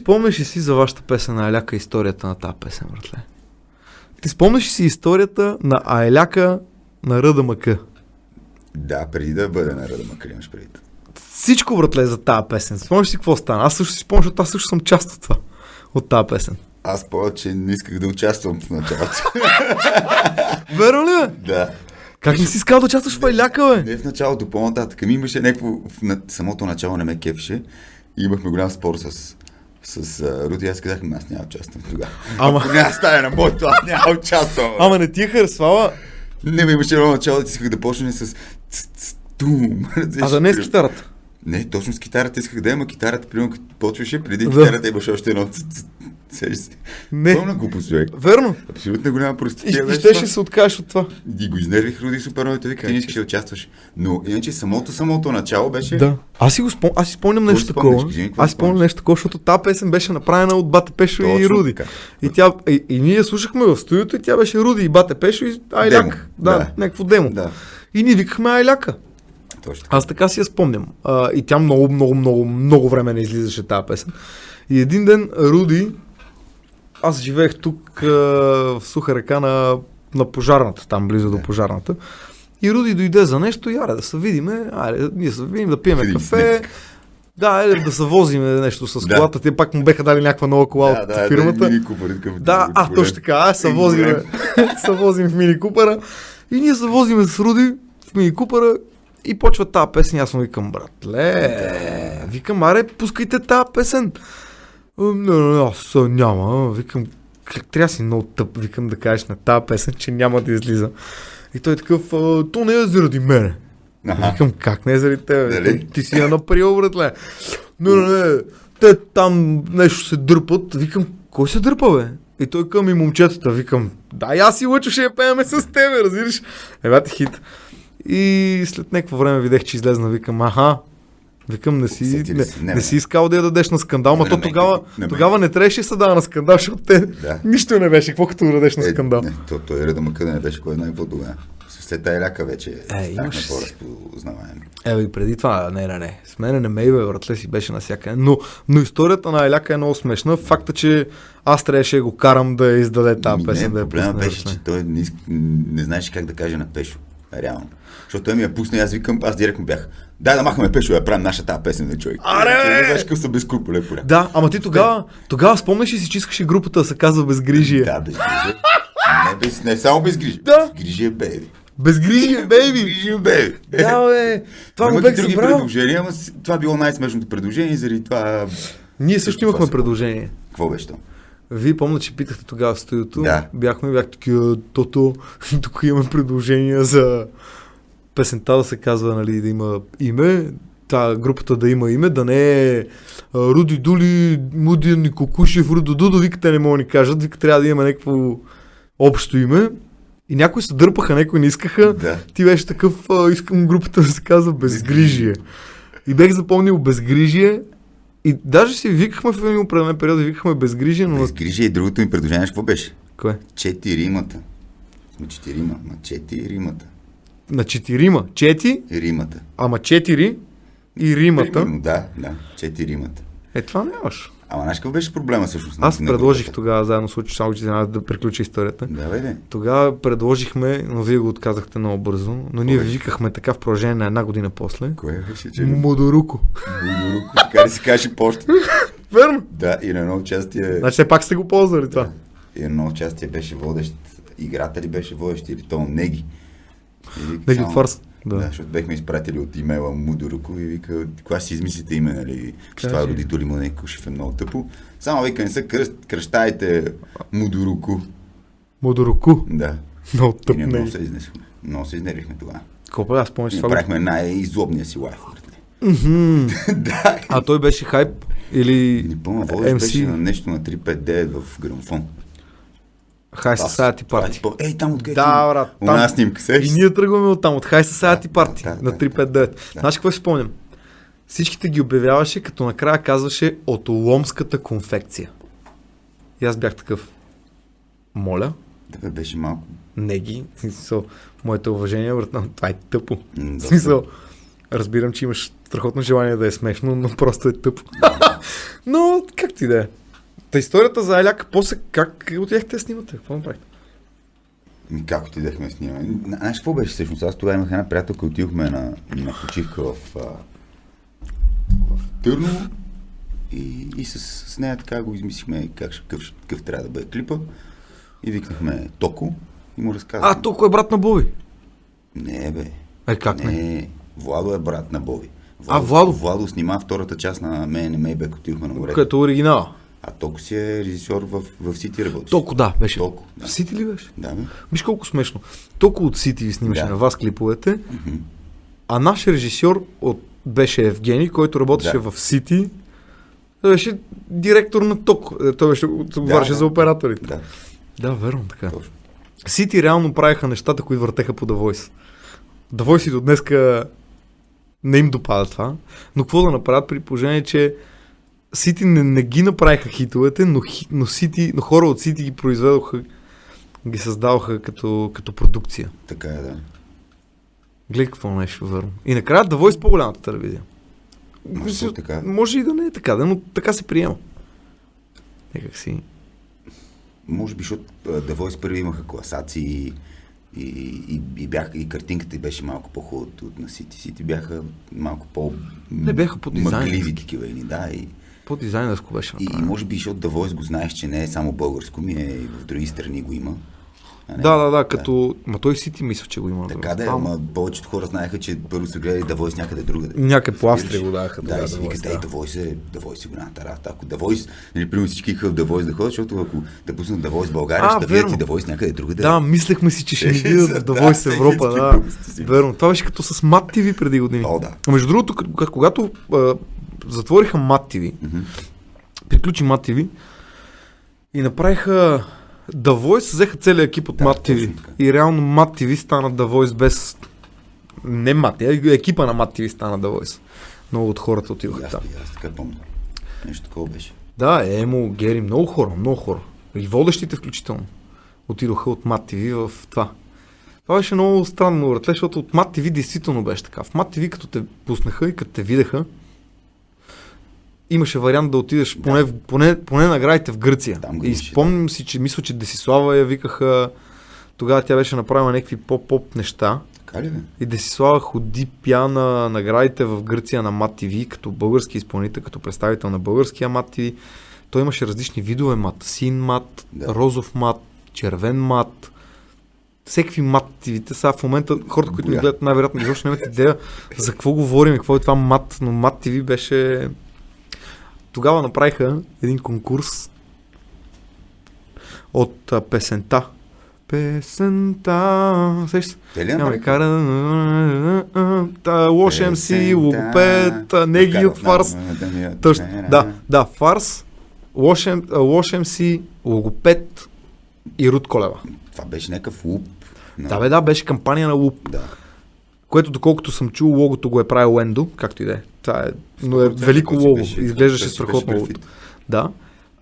спомняш ли си за вашата песен на Айляка историята на тази песен, братле? Ти спомняш ли си историята на Айляка на РДМК? Да, преди да бъде на Рада Макар имаш преди. Всичко, братле, за тази песен. Спомняш ли си какво стана? Аз също си спомням, защото аз също съм част от това. От тази песен. Аз повече не исках да участвам в началото. Верно ли бе? да. Как не си искал да участваш в Айляка, бе? Не в началото, по-нататък. Ми имаше някакво... В самото начало не ме кефеше. И имахме голям спор с, с а, Руди. Аз казах, «Ами аз няма участвам тогава. Ама- Ако няма стане на моето, аз няма участвам. Ама не ти е харесвала, Не, ме имаше едно начало, да исках да почне с... Тум. а да не е с китарата. Не, точно с китарата исках да има китарата, примерно като почваше, преди Да. китарата имаше още едно. ц- ц- Сещаш се. Не. Пълна глупост, човек. Верно. Абсолютно голяма И, простотия и беше щеше това. се откажеш от това. И го изнервих Руди супер много и той вика, ти не искаш да участваш. Но иначе самото, самото начало беше... Да. Аз си го спом... аз си спомням нещо такова. Аз си спомням нещо такова, защото тази песен беше направена от Бате Пешо и Точно Руди. така. И, тя, и, и, ние слушахме в студиото и тя беше Руди и Бате Пешо и Айляк. Да, Да. някакво демо. Да, И ние викахме Айляка. Точно. Аз така си я спомням. А, и тя много, много, много, много време не излизаше тази песен. И един ден Руди, аз живеех тук а, в Суха река на, на пожарната, там близо до Да. пожарната. И Руди дойде за нещо и аре да се видиме, аре, ние се видим, да пиеме Видим кафе. Да, аре, да се возиме нещо с Да. колата. Те пак му беха дали някаква нова кола Да, от да, фирмата. Да, мини купър, такъв, Да, а, голям. точно така. Аз возим, се возим в Мини Купера и ние се возим с Руди в Мини Купера и почва тази песен. Аз му викам, братле, викам, аре, пускайте тази песен. «А, Не, не, аз няма. Викам, трябва си много тъп, викам да кажеш на тази песен, че няма да излиза. И той е такъв, «А, то не е заради мене. Аха. Викам, как не е заради тебе? Дали? Ти си я наприл, братле. Не, не, не. Те там нещо се дърпат. Викам, кой се дърпа, бе? И той към и момчетата. Викам, да, аз и Лъчо ще я пееме с тебе, разбираш? Ебате хит. И след някакво време видях, че излезна. Викам, аха, Викам, не си, не, не, Не, си искал да я дадеш на скандал, Не, то тогава, не, тогава не трябваше да се дава на скандал, защото те Да. нищо не беше. Какво като дадеш на скандал? Е, не, то, той реда му къде не беше кой знае какво тогава. След тази ляка вече Е, станахме имаш си. по-разпознаваеми. Е, и преди това, не, не, не. С мене не ме бе, братле си беше навсякъде. Но, но историята на Еляка е много смешна. Факта, че аз трябваше да го карам да издаде тази Ми, песен, не, да проблема беше, че той не, не знаеше как да каже на Пешо. Реално. Защото той ми я пусна и аз викам, аз директно бях. Дай да махаме Пешо, я правим нашата тази песен на човек. Аре, знаеш какъв са безкруполе поля. Да, ама ти тогава, тогава спомняш ли си, че искаше групата да се казва Безгрижие? Да, безгрижие. Не, без, не само безгрижие. Да. Безгрижие, бейби. Безгрижие, бейби! Безгрижие, бейби. Да, бе! Това го бех други забрал. предложения, ама това било най-смешното предложение, заради това... Ние също имахме предложение. Какво беше то? Вие помня, че питахте тогава в студиото. Да. Бяхме, бях такива, тото, тук имаме предложения за песента да се казва, нали, да има име, та групата да има име, да не е Руди Дули, Муди Никокушев, Рудо Дудо, викате не могат да ни кажат, вика трябва да има някакво общо име. И някои се дърпаха, някои не искаха. Да. Ти беше такъв, искам групата да се казва Безгрижие. И бех запомнил Безгрижие. И даже си викахме в един определен период, викахме Безгрижие, но... на- Безгрижие и другото ми предложение, какво беше? Кое? Четиримата. Сме четирима, ма четиримата. На четирима. Чети, Римата. ама четири и римата. Примерно, Да, да, четиримата. Е, това нямаш. Ама знаеш какъв беше проблема всъщност? Аз на предложих тогава, заедно с че трябва да приключи историята. Да, бе, де. Тогава предложихме, но вие го отказахте много бързо, но ние ви беше? викахме така в продължение на една година после. Кое беше, че... Модоруко. Будуруко, така ли се каже почта? Верно. Да, и на едно участие... Значи все пак сте го ползвали това. И на едно участие беше водещ, играта ли беше водещ или то Неги. Неги само- от Фарс. Да. Да. защото бехме изпратили от имейла Мудоруко и вика, кога си измислите име, нали, че това родители му не Кушев е много тъпо. Само вика, не се кръст, кръщайте Мудоруко. Модоруко. Да. Много тъп ние много не. се изнесохме. Много се изнервихме тогава. Колко аз помня, че това го... правихме най-излобния си лайф. да. А той беше хайп или Не помня, водещ беше MC? на нещо на 359 в грамофон. High Society Party. по- Ей, там откъде? Да, брат. Там... снимка, И сеш? ние тръгваме от там, от High Society Да, Party да, да, на да. 359. Да. Знаеш какво си спомням? Всичките ги обявяваше, като накрая казваше от ломската конфекция. И аз бях такъв. Моля, Да, бе, беше малко. не ги. Смисъл, моето уважение, брат, но това е тъпо. м, доста- смисъл, Разбирам, че имаш страхотно желание да е смешно, но просто е тъпо. но, как ти да е? Та историята за Аляк, после как отидехте да снимате? Какво направихте? Как отидехме с нея? Знаеш какво беше всъщност? Аз тогава имах една приятелка, отидохме на, на почивка в, в Търново и, и с, с нея така го измислихме как, какъв, какъв трябва да бъде клипа и викнахме Токо и му разказахме. А, толкова е брат на Боби. Не, бе. Е, как не? Не, Владо е брат на Боби. А, Владо? Владо снима втората част на Мен не Мейбек, отидохме на морето. Като оригинал. А Токо си е режисьор в, в Сити работи. Толкова да, беше. Толко, да. В Сити ли беше? Да, бе. Виж колко смешно. Толкова от Сити ви снимаше Да. на вас клиповете, а наш режисьор от, беше Евгений, който работеше Да. в Сити. Той беше директор на ТОК. Е, Той беше, отговаряше да. за операторите. Да, Да, верно така. точно. Сити реално правеха нещата, които въртеха по The Voice. The Voice и до днеска не им допада това, но какво да направят при положение, че Сити не, не ги направиха хитовете, но, но, Сити, но хора от Сити ги произведоха, ги създаваха като, като продукция. Така е, да. Гледай какво нещо верно. И накрая The Voice по-голямата телевизия. Мисля, то така. Може и да не е така, да, но така се приема. Някак си. Може би, защото The Voice първи имаха класации и, и, и, бяха, и картинката беше малко по-хубава от, от на Сити. Сити бяха малко по... Не, бяха по-дизайнерски. Мъгливи такива едни, да. И, По-дизайнерско беше и, и направено. може би, защото The Voice го знаеш, че не е само българско, ми е и в други страни го има. Не? Да, да, да, като... Ма той Сити мисля, че го има. Така да е, Ама- повечето хора знаеха, че първо са гледали The Voice някъде другаде. Някъде по? Австрия го даваха Да, и си викат, ей, да. Voice е, The Voice е голямата работа. Ако The Voice, нали, примерно всички искаха в The Voice да ходят, защото ако да пуснат The Voice в България, А, ще видят и The Voice някъде другаде. Да, мислехме си, че ще ни видят в Да, Voice Европа. Да. си Верно. Това беше като с Мат TV преди години. О, да. Между другото, когато затвориха Мат TV, приключи Мат TV и направиха The Voice, взеха целият екип от Да, Мат така. И реално Мат TV стана The Voice без... Не Мат, екипа на Мат TV стана The Voice. Много от хората аз, там. аз така помня. Нещо такова беше. Да, Емо, Гери, много хора, много хора. И водещите включително. Отидоха от Мат TV в това. Това беше много странно, братле, защото от Мат TV действително беше така. В Мат TV, като те пуснаха и като те видяха, имаше вариант да отидеш поне, в- поне, поне наградите в Гърция. Там и спомням си, че мисля, че Десислава я викаха, тогава тя беше направила някакви поп-поп неща. Така ли бе? И Десислава ходи пя на наградите в Гърция на Мат ТВ, като български изпълнител, като представител на българския Мат ТВ. Той имаше различни видове мат. Син мат, Да. розов мат, червен мат. Всеки мат ТВ-те. Сега в момента хората, които ни гледат, най-вероятно изобщо нямат идея за какво говорим, какво е това мат. Но мат ТВ беше... Тогава направиха един конкурс от а, песента. Песента. Сещаш се? Те ли Няма направиха? кара... Та, Лош МС, логопед, Вкарва от фарс. да да, фарс, Лош, МС, логопед и Рут Колева. Това беше някакъв луп. Да, бе, да, беше кампания на Луп, Да. Което доколкото съм чул, логото го е правил Ендо, както и да е. Това е, но е 100% велико лого, беше- изглеждаше страхотно логото. Да.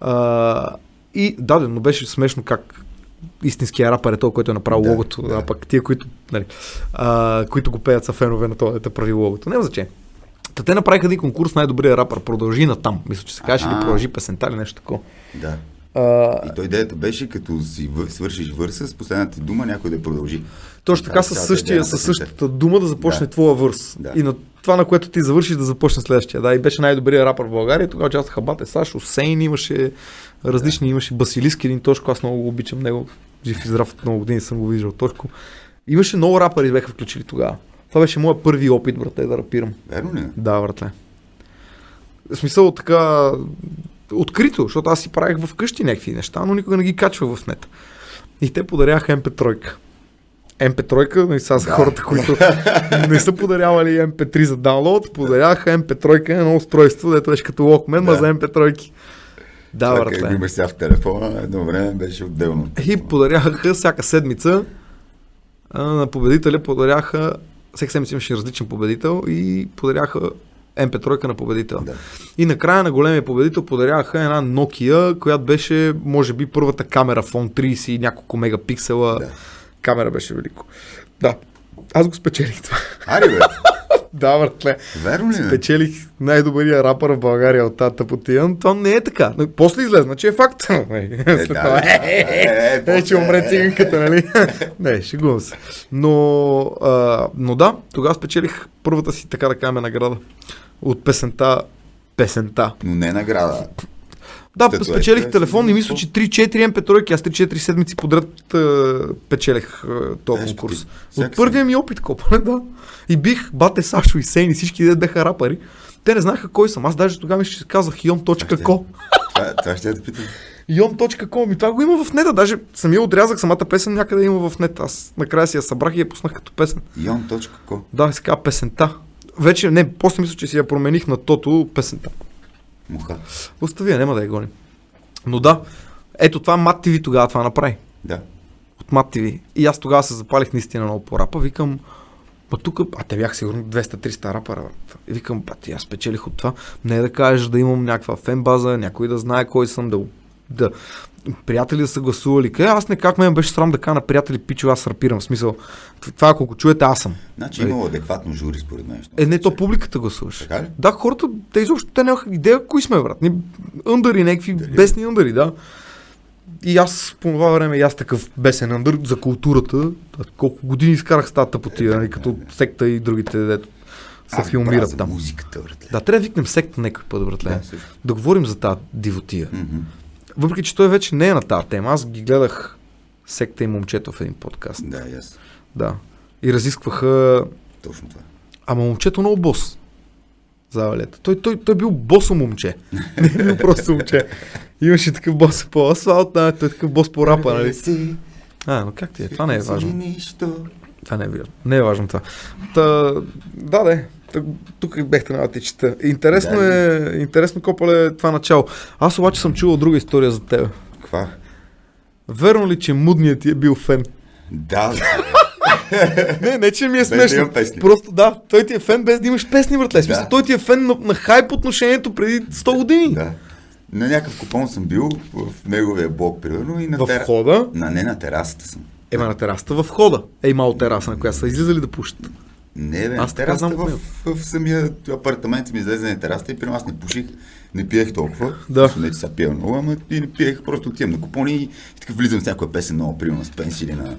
А, и да, но беше смешно как истинския рапър е той, който е направил Да, логото, да. а пък тия, които, нали, а, които го пеят са фенове на това, да прави логото. Няма значение. Та те направиха един конкурс най-добрия рапър. Продължи на там. Мисля, че се каже или продължи песента или нещо такова. Да. А, И той идеята беше, като си вър- свършиш върса, с последната дума някой да продължи. точно така е със, същия, със същата дума да започне Да. твоя върс. Да. И на това, на което ти завършиш, да започне следващия. Да, и беше най-добрият рапър в България. Тогава участваха Бате Саш, Осейн, имаше различни, имаше Басилиски, един Тошко, аз много го обичам него. Жив и здрав от много години съм го виждал Тошко. Имаше много рапъри бяха включили тогава. Това беше моят първи опит, брате, да рапирам. Верно ли? Да, братле. В смисъл така открито, защото аз си правих вкъщи някакви неща, но никога не ги качвах в нет. И те подаряха MP3. MP3, нали сега за хората, които не са подарявали MP3 за даунлоад, подаряха MP3 едно устройство, дето беше като Walkman, Да. за MP3. Да, как братле. имаш сега в телефона, едно време беше отделно. И подаряха всяка седмица на победителя, подаряха, всеки седмица имаше различен победител и подаряха MP3 на победител. Да. И накрая на големия победител подаряха една Nokia, която беше, може би, първата камера фон 30 и няколко мегапиксела. Да. Камера беше велико. Да. Аз го спечелих това. Ари бе, Да, братле. Верно ли? бе? Печелих най-добрия рапър в България от тази тъпотия, но това не е така. Но После излезна, че е факт. Е, Е, да, да, е, Е, че умре циганката, нали? не, шегувам се. Но, а, но да, тогава спечелих първата си, така да кажем, награда. От песента Песента. Но не награда. Да, Статуетка, спечелих телефон и мисля, че 3-4 MP3, аз 3-4 седмици подред а, печелих а, този Ешко ти, конкурс. От първия ми опит, копане, да. И бих бате Сашо и Сейни, всички де бяха рапъри. Те не знаеха кой съм. Аз даже тогава ми ще казах ion.co. Това, това ще да питам. ion.co. Ми това го има в нета. Даже самия отрязък, самата песен някъде има в нета. Аз накрая си я събрах и я пуснах като песен. Ion.co Да, се казва песента. Вече, не, после мисля, че си я промених на тото песента. Муха. Остави я, няма да я гоним. Но да, ето това Мат TV тогава това направи. Да. От Мат TV. И аз тогава се запалих наистина много по рапа. Викам, Ма тук, а те бях сигурно 200-300 рапъра. брат. И викам, пати, аз спечелих от това. Не е да кажеш да имам някаква фен база, някой да знае кой съм, да, да приятели да са гласували. Къде аз не как ме беше срам да кажа на приятели, пичо, аз рапирам. В смисъл, това ако го чуете, аз съм. Значи имало адекватно жури според мен. Е, не, то публиката гласуваше. Така ли? Да, хората, те изобщо те нямаха идея кои сме, брат. Ни ъндъри, някакви Дали? бесни ъндъри, да. И аз по това време и аз такъв бесен ъндър за културата. Колко години изкарах с тази тъпотия, нали, като секта и другите, дето се филмират там. музиката, братле. Да, трябва да викнем секта някой път, братле. Да, Да, говорим за тази дивотия. Мгм. Въпреки, че той вече не е на тази тема. Аз ги гледах секта и момчето в един подкаст. Да, аз. Да. И разискваха Точно това. Ама момчето много бос. За валета. Той, той, той бил босо момче. Не е бил просто момче. Имаше такъв бос по асфалт, а, той е такъв бос по рапа, нали? А, но как ти е? Това не е важно. Това не е важно. Не е важно това. Та, да, да. Тук бехте на ти чета. Интересно Да, е, интересно копале е това начало. Аз обаче съм чувал друга история за теб. Каква? Верно ли, че мудният ти е бил фен? Да. Не, не, че ми е смешно. Просто да, той ти е фен без да имаш песни, братле. Смисъл, Да. той ти е фен на, на хайп отношението преди 100 години. да. На някакъв купон съм бил в неговия блок, примерно, и на В входа, На, не на терасата съм. ема на терасата в входа. Ей, мал тераса, на която са излизали да пушат. Не, бе, Аз знам в, в, в, самия апартамент ми излезе на терасата и при аз не пуших, не пиех толкова. Да. Не, че сега пия много, ама и не пиех, просто отивам на купони и, и така влизам с някоя песен, много примерно на Спенс или на,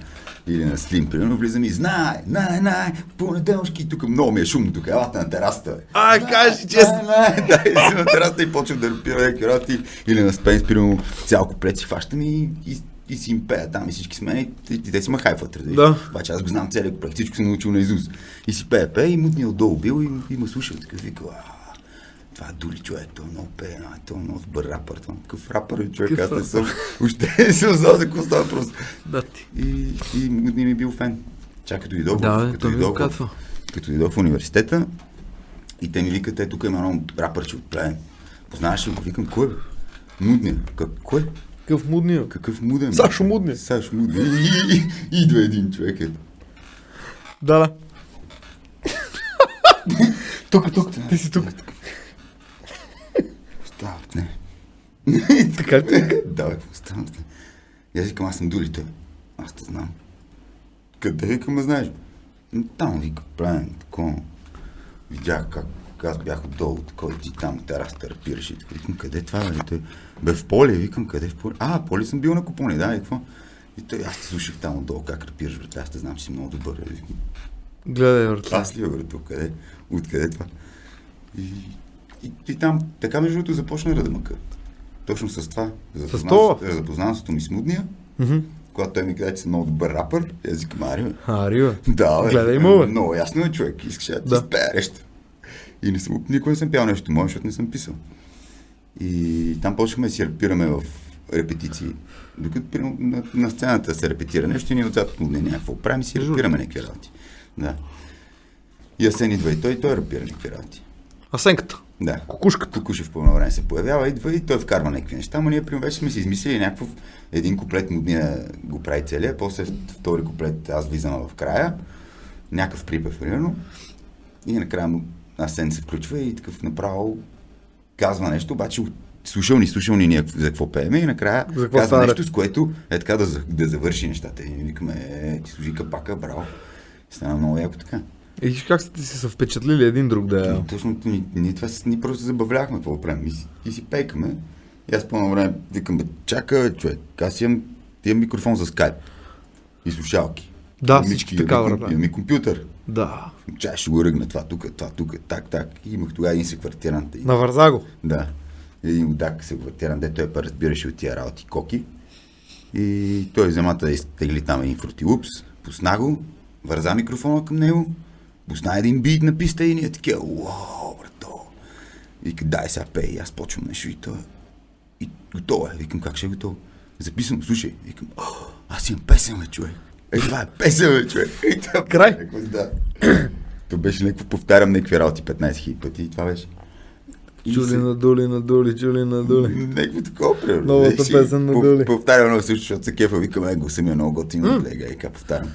или на Слим, примерно, влизам и знай, най, най, понеделски, тук много ми е шумно, тук елате на терасата. бе. Ай, кажи честно. Да, и си на терасата и почвам да пия някакви работи или на Спенс, примерно, цял куплет си фащам и, и и си им пея там и всички сме и, и, и те си ме хайфат. Да. Обаче аз го знам целият куплет, всичко съм научил на Изус. И си пее, пее и мутния отдолу бил и, и ме слушал. Такъв вика, «А, това е дули човек, той много пее, а, той е много добър рапър. Това, какъв рапър е човек, аз не съм. Още не съм знал за какво става просто. Да ти. И, и мутния ми бил фен. Чак като дойдох, Да, като дойдох, като дойдох в университета и те ми викат, е, тук има едно рапърче от плен. Познаваш ли го? Викам, кой е? Мудния. Как, кой? Какъв мудния. Какъв муден? Сашо Мудния. Сашо Мудния. И, и, и, идва един човек. Е. Да, да. тук, тук, ти си тук. Става, не. Така ли? да, бе, какво става? бе? И аз викам, аз съм дулите. Аз те знам. Къде викам, знаеш? «М, Там, вика, плен, такова. Видях как аз бях отдолу, и ти там на терасата рапираш и така. Викам, къде е това, бе? Той, бе, в поле, викам, къде в поле? А, поле съм бил на купони, да, и какво? И той, аз те слушах там отдолу, как рапираш, бе, аз те знам, че си много добър. бе. Викам, Гледай, братле. аз ли, бе, тук, къде? Откъде е това? И, и, и там, така между другото, започна радамъка. Точно с това. Запознанството ми с Мудния, когато той ми каза, че съм много добър рапър, аз викам, ари, бе. А, Рива. Да, бе. Гледай му, бе. Много ясно е човек. Искаше да ти Да. спее нещо. И не съм, никога не съм пял нещо мое, защото не съм писал. И там почнахме да си репираме в репетиции. Докато примерно, на, на, сцената се репетира нещо и ние отзад му не някакво правим си репираме някакви работи. Да. И Асен идва и той, и той репира някакви работи. Асенката. Да. Кукушката. Кукушев по едно време се появява, идва и той вкарва някакви неща, но ние примерно вече сме си измислили някакво един куплет мудния го прави целия, после втори куплет аз влизам в края, някакъв припев примерно, и накрая му Асен се включва и такъв направо казва нещо, обаче слушал ни, слушал ни ние за какво пееме и накрая За какво казва става нещо, с което е така да, да завърши нещата. И викаме, е, ти служи капака, браво. Стана много яко така. И как сте си се впечатлили един друг да. Точно, ние, ние това ние просто се забавлявахме какво правим. И си, и си пейкаме. И аз по време викам, бе, чака, човек, аз имам, имам микрофон за скайп. И слушалки. Да, всички имам така, и ком- брат. Имам и компютър. Да. Чай ще го ръгна това тук, това тук, так, так. И имах тогава един секвартирант. И, Навърза го. да. Един удак секвартирант, де той па разбираше от тия работи коки. И той взема да изтегли там един фрутилупс, пусна го, върза микрофона към него, пусна един бит на писта и ние такива, уау, брато. Вика, дай сега пей, И аз почвам нещо и той. И готово е. Викам, как ще е готово? Записано, слушай. Викам, аз имам песен, бе, човек. Е, това е песен, бе, човек. Това, Край. Някакво, Да. То беше някакво, повтарям някакви работи 15 000 пъти и това беше. Чули се- надули, надули, чули надули. Някакво такова, примерно. Новата песен на Доли. Повтарям много също, защото се кефа, викам, его самия много готино, mm. и повтарям.